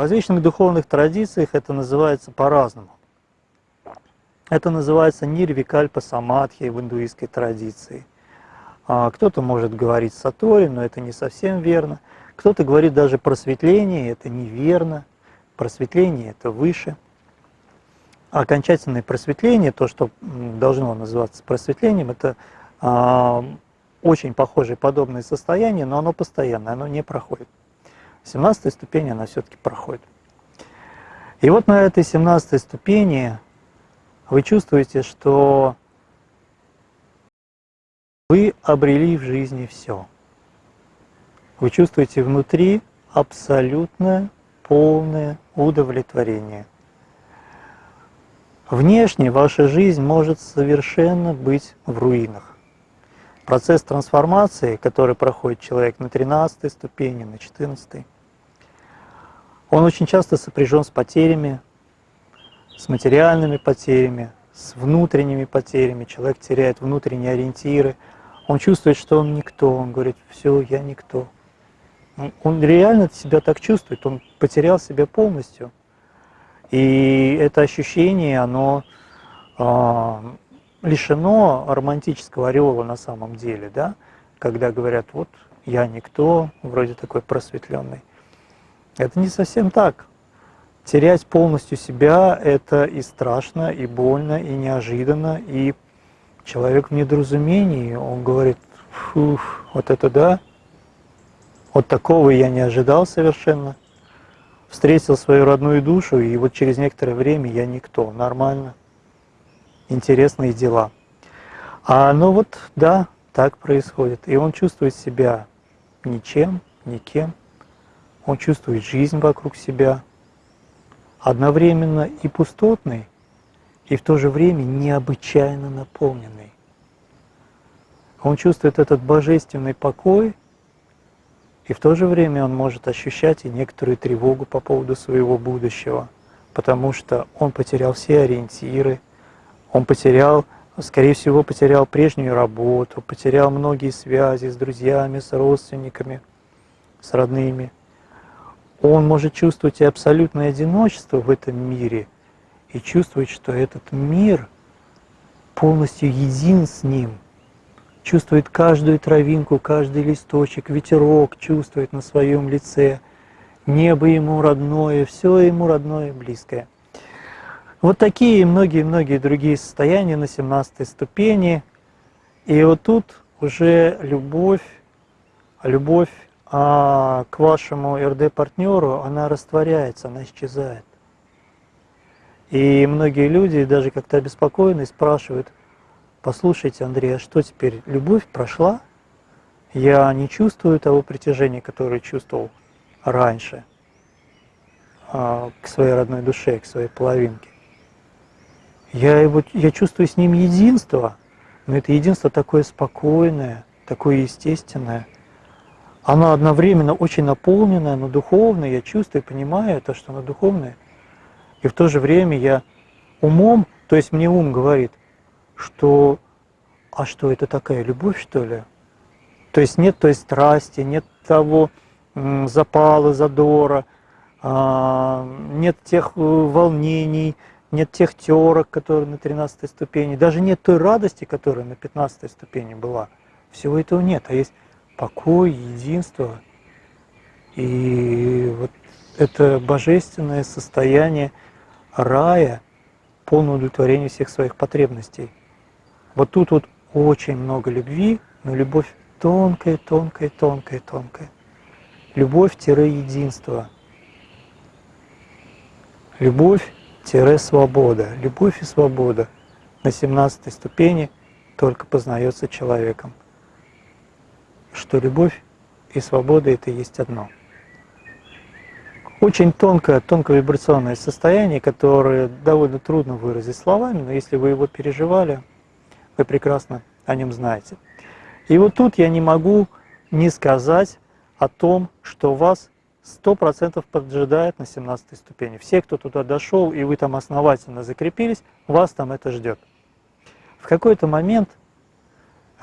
различных духовных традициях это называется по-разному. Это называется нирвикальпа самадхи в индуистской традиции. А, кто-то может говорить сатори, но это не совсем верно. Кто-то говорит даже просветление, это неверно. Просветление это выше. окончательное просветление, то, что должно называться просветлением, это а, очень похожее подобное состояние, но оно постоянное, оно не проходит. 17 ступень она все-таки проходит. И вот на этой 17 ступени вы чувствуете, что вы обрели в жизни все. Вы чувствуете внутри абсолютное, полное удовлетворение. Внешне ваша жизнь может совершенно быть в руинах. Процесс трансформации, который проходит человек на 13 ступени, на 14, он очень часто сопряжен с потерями, с материальными потерями, с внутренними потерями. Человек теряет внутренние ориентиры, он чувствует, что он никто, он говорит, все, я никто. Он реально себя так чувствует, он потерял себя полностью. И это ощущение, оно а, лишено романтического ореола на самом деле, да, когда говорят, вот я никто, вроде такой просветленный. Это не совсем так. Терять полностью себя – это и страшно, и больно, и неожиданно, и человек в недоразумении, он говорит, фух, вот это да, вот такого я не ожидал совершенно. Встретил свою родную душу, и вот через некоторое время я никто, нормально интересные дела. А ну вот, да, так происходит. И он чувствует себя ничем, никем. Он чувствует жизнь вокруг себя, одновременно и пустотный, и в то же время необычайно наполненный. Он чувствует этот божественный покой, и в то же время он может ощущать и некоторую тревогу по поводу своего будущего, потому что он потерял все ориентиры, он потерял, скорее всего, потерял прежнюю работу, потерял многие связи с друзьями, с родственниками, с родными. Он может чувствовать и абсолютное одиночество в этом мире, и чувствовать, что этот мир полностью един с ним, чувствует каждую травинку, каждый листочек, ветерок чувствует на своем лице, небо ему родное, все ему родное и близкое – вот такие и многие-многие другие состояния на 17 ступени. И вот тут уже любовь, любовь а, к вашему РД-партнеру, она растворяется, она исчезает. И многие люди даже как-то обеспокоены спрашивают, послушайте, Андрей, а что теперь, любовь прошла? Я не чувствую того притяжения, которое чувствовал раньше а, к своей родной душе, к своей половинке. Я, его, я чувствую с ним единство, но это единство такое спокойное, такое естественное. Оно одновременно очень наполненное, но духовное. Я чувствую, понимаю это, что оно духовное. И в то же время я умом, то есть мне ум говорит, что а что это такая любовь, что ли? То есть нет той страсти, нет того запала, задора, а, нет тех э, волнений, нет тех терок, которые на 13 ступени, даже нет той радости, которая на 15 ступени была. Всего этого нет, а есть покой, единство. И вот это божественное состояние рая, полное удовлетворение всех своих потребностей. Вот тут вот очень много любви, но любовь тонкая, тонкая, тонкая, тонкая. Любовь-единство. Любовь свобода. Любовь и свобода на 17 ступени только познается человеком. Что любовь и свобода это есть одно. Очень тонкое, тонкое вибрационное состояние, которое довольно трудно выразить словами, но если вы его переживали, вы прекрасно о нем знаете. И вот тут я не могу не сказать о том, что вас сто процентов поджидает на 17 ступени. Все, кто туда дошел, и вы там основательно закрепились, вас там это ждет. В какой-то момент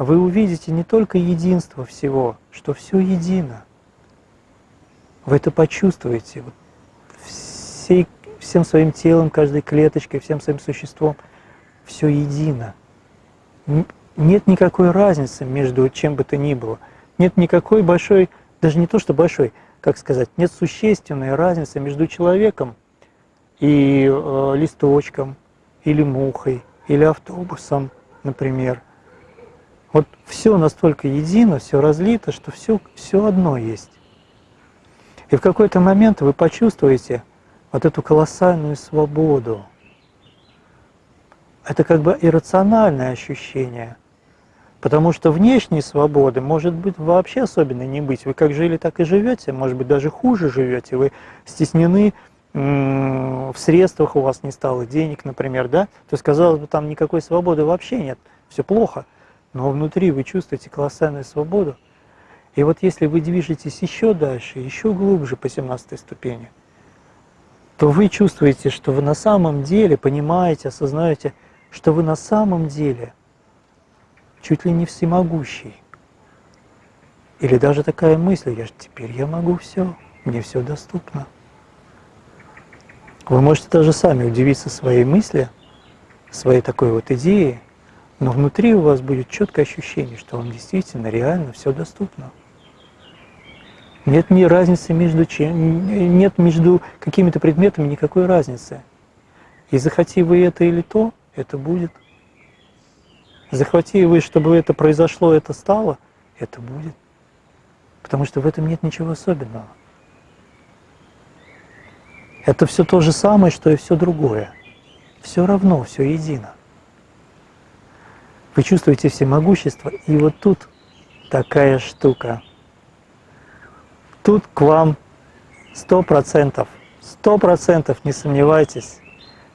вы увидите не только единство всего, что все едино. Вы это почувствуете. Вот всей, всем своим телом, каждой клеточкой, всем своим существом. Все едино. Нет никакой разницы между чем бы то ни было. Нет никакой большой, даже не то что большой, как сказать, нет существенной разницы между человеком и э, листочком, или мухой, или автобусом, например. Вот все настолько едино, все разлито, что все, все одно есть. И в какой-то момент вы почувствуете вот эту колоссальную свободу. Это как бы иррациональное ощущение. Потому что внешней свободы может быть вообще особенно не быть. Вы как жили, так и живете, может быть даже хуже живете. Вы стеснены в средствах, у вас не стало денег, например, да? То есть, казалось бы, там никакой свободы вообще нет, все плохо. Но внутри вы чувствуете колоссальную свободу. И вот если вы движетесь еще дальше, еще глубже по 17 ступени, то вы чувствуете, что вы на самом деле понимаете, осознаете, что вы на самом деле чуть ли не всемогущий. Или даже такая мысль, я же теперь я могу все, мне все доступно. Вы можете даже сами удивиться своей мысли, своей такой вот идеи, но внутри у вас будет четкое ощущение, что вам действительно реально все доступно. Нет ни разницы между чем, нет между какими-то предметами никакой разницы. И захоти вы это или то, это будет. Захвати вы, чтобы это произошло, это стало, это будет. Потому что в этом нет ничего особенного. Это все то же самое, что и все другое. Все равно, все едино. Вы чувствуете всемогущество, и вот тут такая штука – тут к вам сто процентов, сто процентов, не сомневайтесь,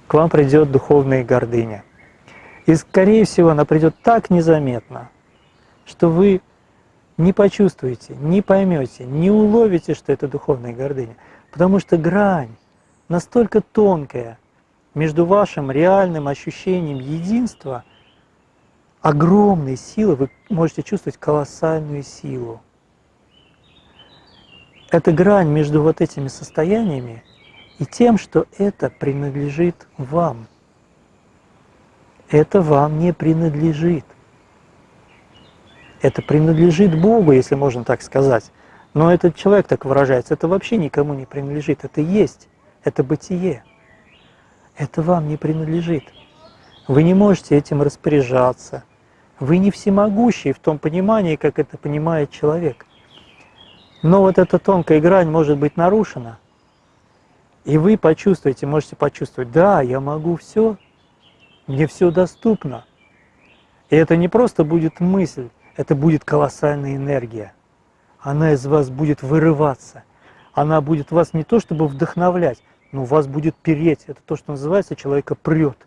к вам придет духовная гордыня. И, скорее всего, она придет так незаметно, что вы не почувствуете, не поймете, не уловите, что это духовная гордыня. Потому что грань настолько тонкая между вашим реальным ощущением единства, огромной силы, вы можете чувствовать колоссальную силу эта грань между вот этими состояниями и тем, что это принадлежит вам. Это вам не принадлежит. Это принадлежит Богу, если можно так сказать. Но этот человек так выражается, это вообще никому не принадлежит. Это есть, это бытие. Это вам не принадлежит. Вы не можете этим распоряжаться. Вы не всемогущий в том понимании, как это понимает человек. Но вот эта тонкая грань может быть нарушена, и вы почувствуете, можете почувствовать, да, я могу все, мне все доступно. И это не просто будет мысль, это будет колоссальная энергия. Она из вас будет вырываться. Она будет вас не то чтобы вдохновлять, но вас будет переть. Это то, что называется, человека прет.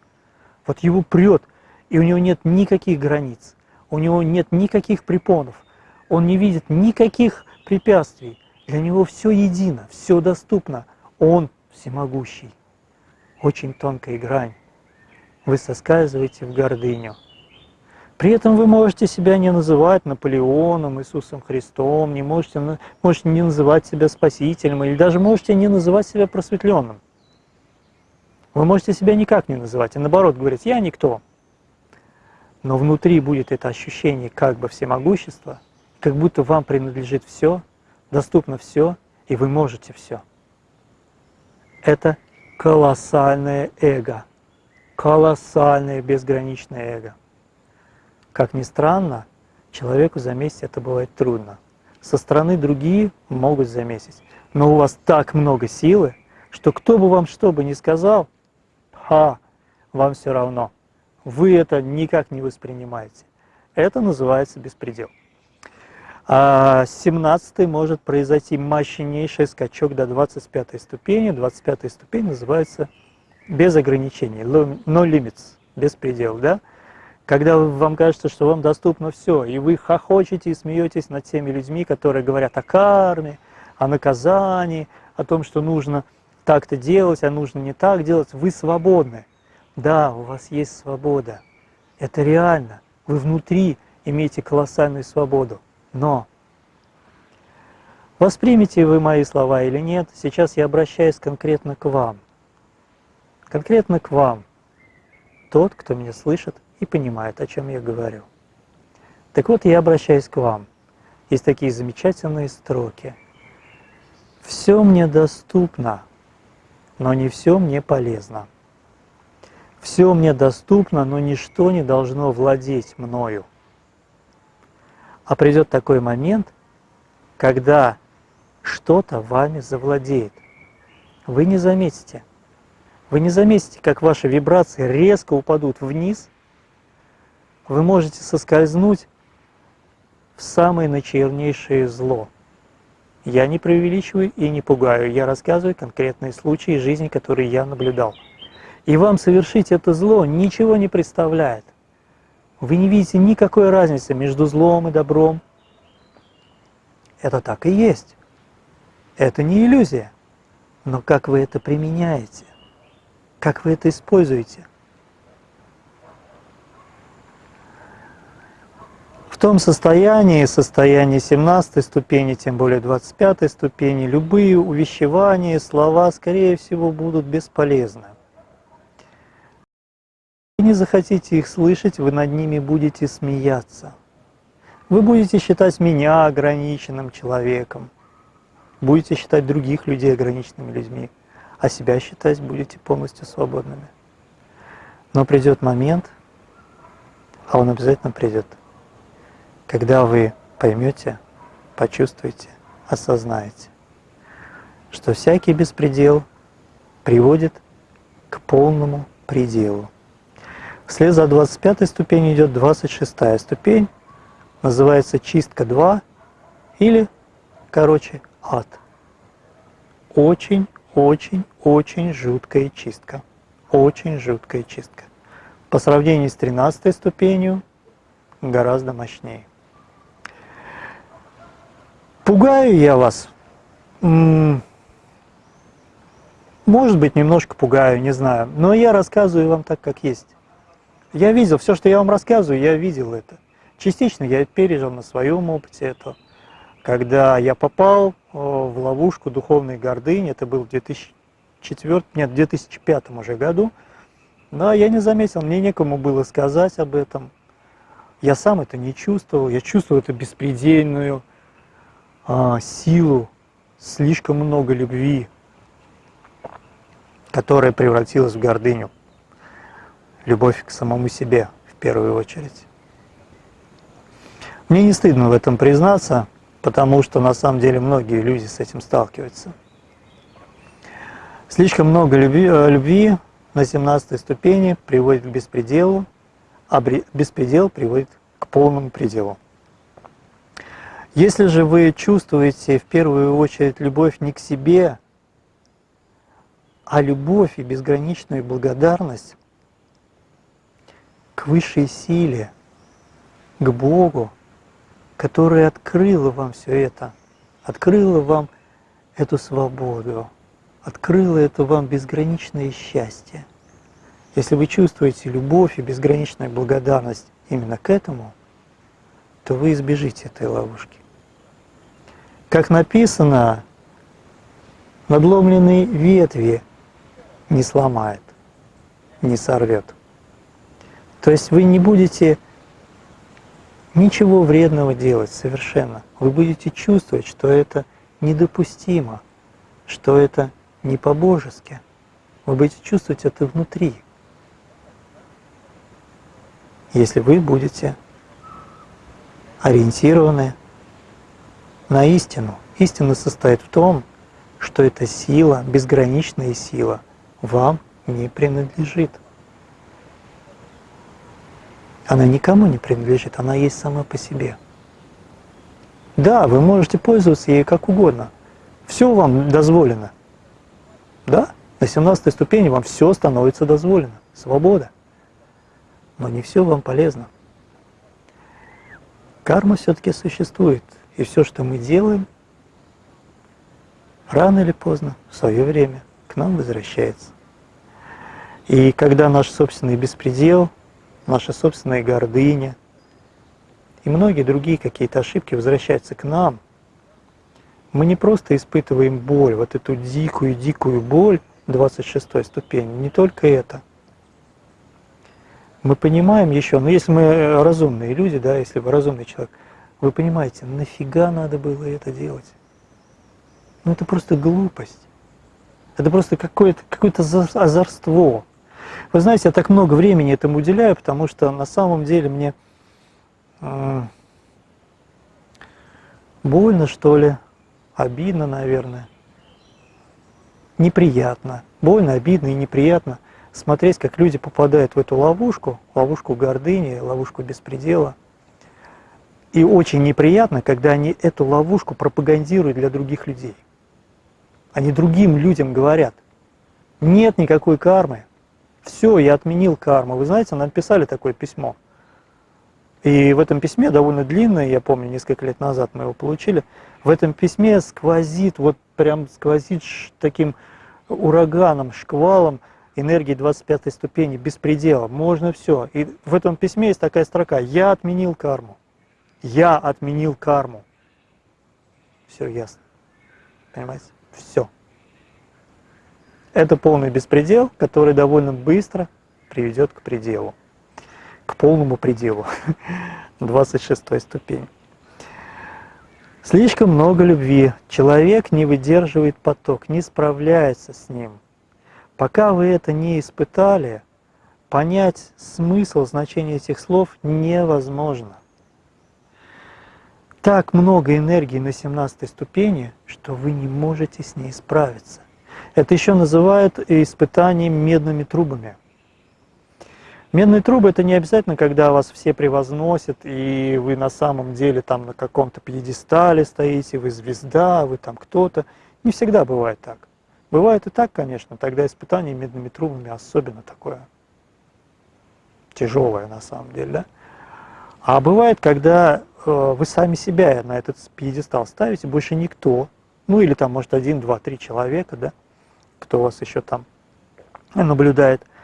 Вот его прет, и у него нет никаких границ, у него нет никаких препонов, он не видит никаких препятствий. Для него все едино, все доступно. Он всемогущий. Очень тонкая грань. Вы соскальзываете в гордыню. При этом вы можете себя не называть Наполеоном, Иисусом Христом, не можете, можете не называть себя Спасителем, или даже можете не называть себя просветленным. Вы можете себя никак не называть, и наоборот говорить «я никто». Но внутри будет это ощущение как бы всемогущества, как будто вам принадлежит все, доступно все, и вы можете все. Это колоссальное эго, колоссальное безграничное эго. Как ни странно, человеку заметить это бывает трудно. Со стороны другие могут заметить, но у вас так много силы, что кто бы вам что бы ни сказал, ха, вам все равно. Вы это никак не воспринимаете. Это называется беспредел. А с 17 может произойти мощнейший скачок до 25 ступени. 25 ступень называется без ограничений, no limits, без предел, да? Когда вам кажется, что вам доступно все, и вы хохочете и смеетесь над теми людьми, которые говорят о карме, о наказании, о том, что нужно так-то делать, а нужно не так делать, вы свободны. Да, у вас есть свобода. Это реально. Вы внутри имеете колоссальную свободу. Но воспримите вы мои слова или нет, сейчас я обращаюсь конкретно к вам. конкретно к вам, тот, кто меня слышит и понимает, о чем я говорю. Так вот, я обращаюсь к вам. Есть такие замечательные строки. «Все мне доступно, но не все мне полезно. Все мне доступно, но ничто не должно владеть мною». А придет такой момент, когда что-то вами завладеет. Вы не заметите. Вы не заметите, как ваши вибрации резко упадут вниз. Вы можете соскользнуть в самое начернейшее зло. Я не преувеличиваю и не пугаю, я рассказываю конкретные случаи жизни, которые я наблюдал. И вам совершить это зло ничего не представляет. Вы не видите никакой разницы между злом и добром. Это так и есть. Это не иллюзия. Но как вы это применяете? Как вы это используете? В том состоянии, состоянии 17 ступени, тем более 25 ступени, любые увещевания, слова, скорее всего, будут бесполезны. Не захотите их слышать, вы над ними будете смеяться. Вы будете считать меня ограниченным человеком, будете считать других людей ограниченными людьми, а себя считать будете полностью свободными. Но придет момент, а он обязательно придет, когда вы поймете, почувствуете, осознаете, что всякий беспредел приводит к полному пределу. Вслед за 25 ступенью идет 26 ступень, называется чистка 2 или, короче, ад. Очень, очень, очень жуткая чистка. Очень жуткая чистка. По сравнению с 13 ступенью гораздо мощнее. Пугаю я вас? Может быть, немножко пугаю, не знаю. Но я рассказываю вам так, как есть. Я видел, все, что я вам рассказываю, я видел это. Частично я пережил на своем опыте это. Когда я попал в ловушку духовной гордыни, это был в 2004, нет, в 2005 уже году, да, я не заметил, мне некому было сказать об этом. Я сам это не чувствовал, я чувствовал эту беспредельную а, силу, слишком много любви, которая превратилась в гордыню. Любовь к самому себе в первую очередь. Мне не стыдно в этом признаться, потому что на самом деле многие люди с этим сталкиваются. Слишком много любви, э, любви на 17 ступени приводит к беспределу, а беспредел приводит к полному пределу. Если же вы чувствуете в первую очередь любовь не к себе, а любовь и безграничную благодарность к высшей силе, к Богу, которая открыла вам все это, открыла вам эту свободу, открыла это вам безграничное счастье. Если вы чувствуете любовь и безграничную благодарность именно к этому, то вы избежите этой ловушки. Как написано, надломленные ветви не сломает, не сорвет. То есть вы не будете ничего вредного делать совершенно. Вы будете чувствовать, что это недопустимо, что это не по-божески. Вы будете чувствовать это внутри. Если вы будете ориентированы на истину. Истина состоит в том, что эта сила, безграничная сила, вам не принадлежит. Она никому не принадлежит, она есть сама по себе. Да, вы можете пользоваться ей как угодно. Все вам дозволено. Да, на 17 ступени вам все становится дозволено. Свобода. Но не все вам полезно. Карма все-таки существует. И все, что мы делаем, рано или поздно, в свое время, к нам возвращается. И когда наш собственный беспредел, наша собственная гордыня и многие другие какие-то ошибки возвращаются к нам, мы не просто испытываем боль, вот эту дикую-дикую боль 26 ступени. Не только это. Мы понимаем еще, но если мы разумные люди, да, если вы разумный человек, вы понимаете, нафига надо было это делать? Ну это просто глупость. Это просто какое-то какое, -то, озорство. Вы знаете, я так много времени этому уделяю, потому что на самом деле мне э, больно, что ли, обидно, наверное, неприятно. Больно, обидно и неприятно смотреть, как люди попадают в эту ловушку, ловушку гордыни, ловушку беспредела. И очень неприятно, когда они эту ловушку пропагандируют для других людей. Они другим людям говорят, нет никакой кармы, все, я отменил карму. Вы знаете, нам писали такое письмо. И в этом письме, довольно длинное, я помню, несколько лет назад мы его получили, в этом письме сквозит, вот прям сквозит таким ураганом, шквалом энергии 25 ступени, беспредела, можно все. И в этом письме есть такая строка «Я отменил карму». Я отменил карму. Все ясно. Понимаете? Все. Это полный беспредел, который довольно быстро приведет к пределу, к полному пределу, 26 ступень. Слишком много любви. Человек не выдерживает поток, не справляется с ним. Пока вы это не испытали, понять смысл, значение этих слов невозможно. Так много энергии на 17 ступени, что вы не можете с ней справиться. Это еще называют испытанием медными трубами. Медные трубы это не обязательно, когда вас все превозносят, и вы на самом деле там на каком-то пьедестале стоите, вы звезда, вы там кто-то. Не всегда бывает так. Бывает и так, конечно, тогда испытание медными трубами особенно такое тяжелое на самом деле. Да? А бывает, когда э, вы сами себя на этот пьедестал ставите, больше никто, ну или там может один, два, три человека, да, кто вас еще там наблюдает –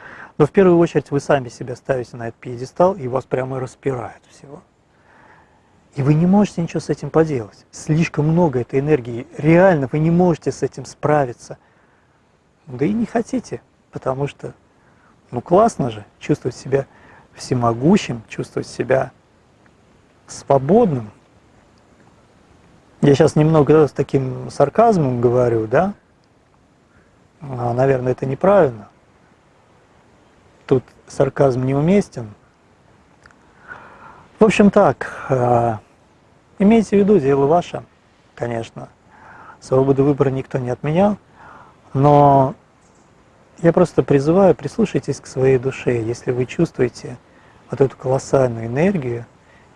но в первую очередь вы сами себя ставите на этот пьедестал, и вас прямо распирает всего. И вы не можете ничего с этим поделать. Слишком много этой энергии. Реально вы не можете с этим справиться. Да и не хотите, потому что, ну классно же чувствовать себя всемогущим, чувствовать себя свободным. Я сейчас немного с таким сарказмом говорю, да? А, наверное, это неправильно тут сарказм неуместен. В общем так, э, имейте в виду, дело ваше, конечно. Свободу выбора никто не отменял, но я просто призываю, прислушайтесь к своей душе. Если вы чувствуете вот эту колоссальную энергию,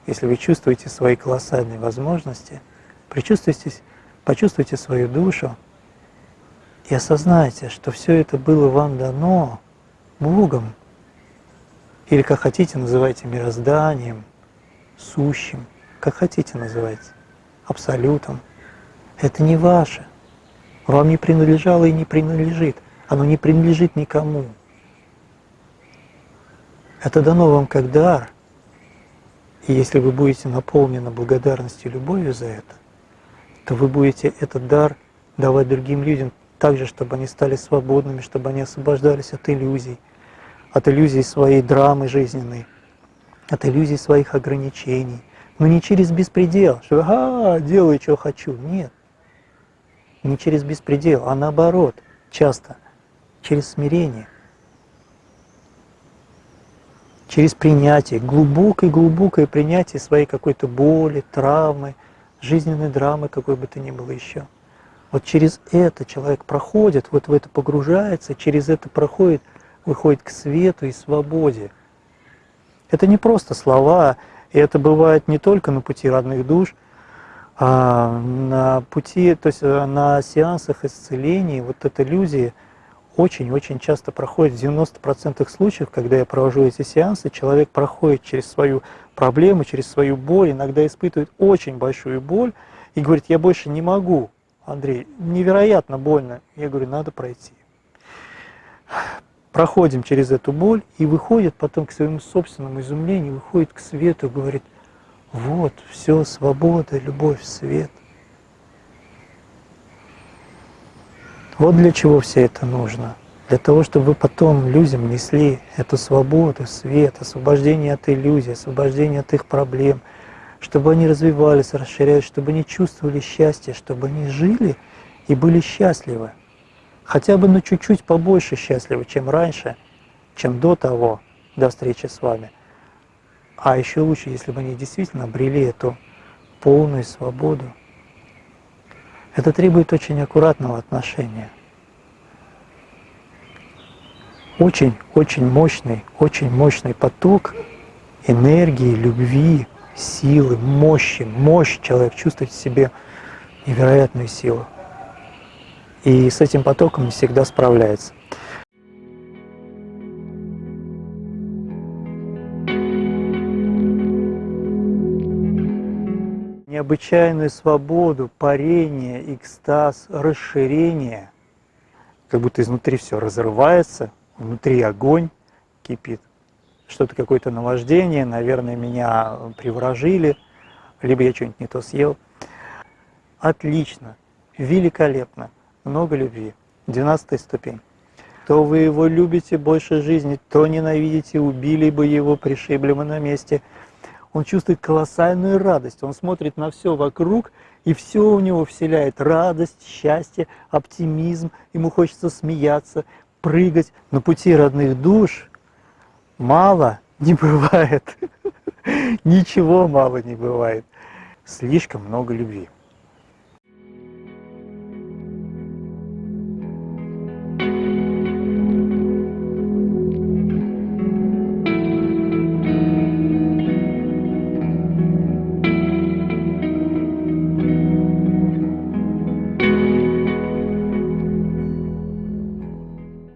если вы чувствуете свои колоссальные возможности, причувствуйтесь, почувствуйте свою душу и осознайте, что все это было вам дано Богом, или как хотите называйте мирозданием, сущим, как хотите называйте, абсолютом. Это не ваше. Вам не принадлежало и не принадлежит. Оно не принадлежит никому. Это дано вам как дар. И если вы будете наполнены благодарностью и любовью за это, то вы будете этот дар давать другим людям так же, чтобы они стали свободными, чтобы они освобождались от иллюзий, от иллюзий своей драмы жизненной, от иллюзий своих ограничений. Но не через беспредел, что «ага, делаю, что хочу». Нет. Не через беспредел, а наоборот, часто через смирение. Через принятие, глубокое-глубокое принятие своей какой-то боли, травмы, жизненной драмы, какой бы то ни было еще. Вот через это человек проходит, вот в это погружается, через это проходит – выходит к свету и свободе. Это не просто слова, и это бывает не только на пути родных душ, а на пути, то есть э, на сеансах исцеления, вот эта иллюзия очень-очень часто проходит, в 90% случаев, когда я провожу эти сеансы, человек проходит через свою проблему, через свою боль, иногда испытывает очень большую боль и говорит, я больше не могу, Андрей, невероятно больно. Я говорю, надо пройти проходим через эту боль и выходит потом к своему собственному изумлению, выходит к свету говорит, вот, все, свобода, любовь, свет. Вот для чего все это нужно. Для того, чтобы вы потом людям несли эту свободу, свет, освобождение от иллюзий, освобождение от их проблем, чтобы они развивались, расширялись, чтобы они чувствовали счастье, чтобы они жили и были счастливы. Хотя бы на чуть-чуть побольше счастливы, чем раньше, чем до того, до встречи с вами. А еще лучше, если бы они действительно обрели эту полную свободу. Это требует очень аккуратного отношения. Очень-очень мощный, очень мощный поток энергии, любви, силы, мощи, мощь человек чувствует в себе невероятную силу. И с этим потоком не всегда справляется. необычайную свободу, парение, экстаз, расширение, как будто изнутри все разрывается, внутри огонь кипит, что-то какое-то наваждение, наверное, меня приворожили, либо я что-нибудь не то съел. Отлично, великолепно, много любви. Двенадцатая ступень. То вы его любите больше жизни, то ненавидите, убили бы его, пришибли бы на месте – он чувствует колоссальную радость, он смотрит на все вокруг, и все у него вселяет радость, счастье, оптимизм, ему хочется смеяться, прыгать. На пути родных душ мало не бывает, ничего мало не бывает, слишком много любви.